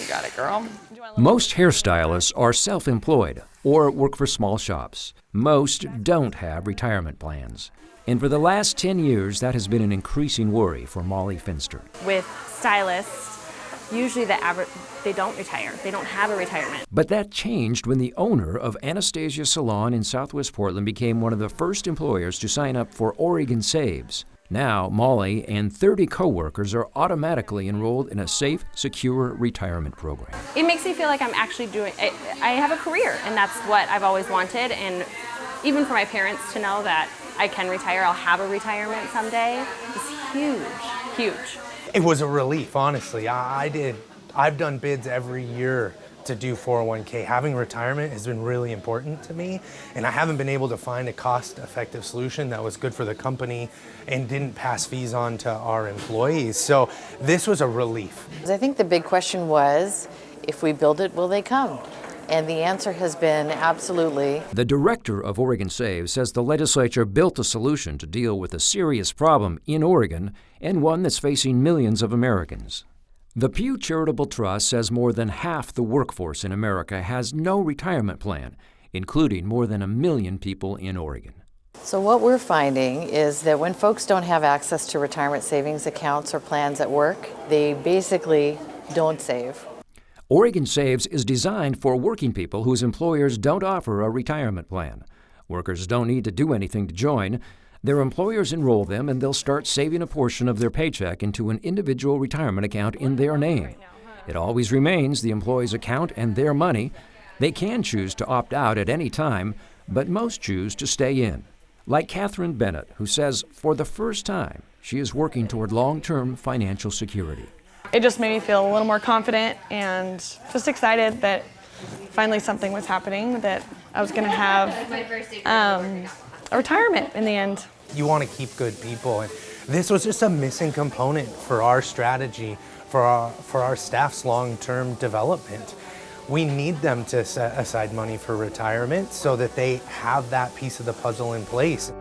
You got it, girl. Most hairstylists are self-employed or work for small shops. Most don't have retirement plans. And for the last 10 years, that has been an increasing worry for Molly Finster. With stylists, usually the average, they don't retire. They don't have a retirement. But that changed when the owner of Anastasia Salon in Southwest Portland became one of the first employers to sign up for Oregon Saves. Now, Molly and 30 coworkers are automatically enrolled in a safe, secure retirement program. It makes me feel like I'm actually doing, I, I have a career, and that's what I've always wanted. And even for my parents to know that I can retire, I'll have a retirement someday, is huge, huge. It was a relief, honestly. I, I did, I've done bids every year to do 401k. Having retirement has been really important to me, and I haven't been able to find a cost-effective solution that was good for the company and didn't pass fees on to our employees. So this was a relief. I think the big question was, if we build it, will they come? And the answer has been absolutely. The director of Oregon Saves says the legislature built a solution to deal with a serious problem in Oregon and one that's facing millions of Americans. The Pew Charitable Trust says more than half the workforce in America has no retirement plan, including more than a million people in Oregon. So what we're finding is that when folks don't have access to retirement savings accounts or plans at work, they basically don't save. Oregon Saves is designed for working people whose employers don't offer a retirement plan. Workers don't need to do anything to join. Their employers enroll them and they'll start saving a portion of their paycheck into an individual retirement account in their name. It always remains the employee's account and their money. They can choose to opt out at any time, but most choose to stay in. Like Catherine Bennett, who says for the first time she is working toward long term financial security. It just made me feel a little more confident and just excited that finally something was happening, that I was going to have um, a retirement in the end. You want to keep good people. And this was just a missing component for our strategy, for our, for our staff's long-term development. We need them to set aside money for retirement so that they have that piece of the puzzle in place.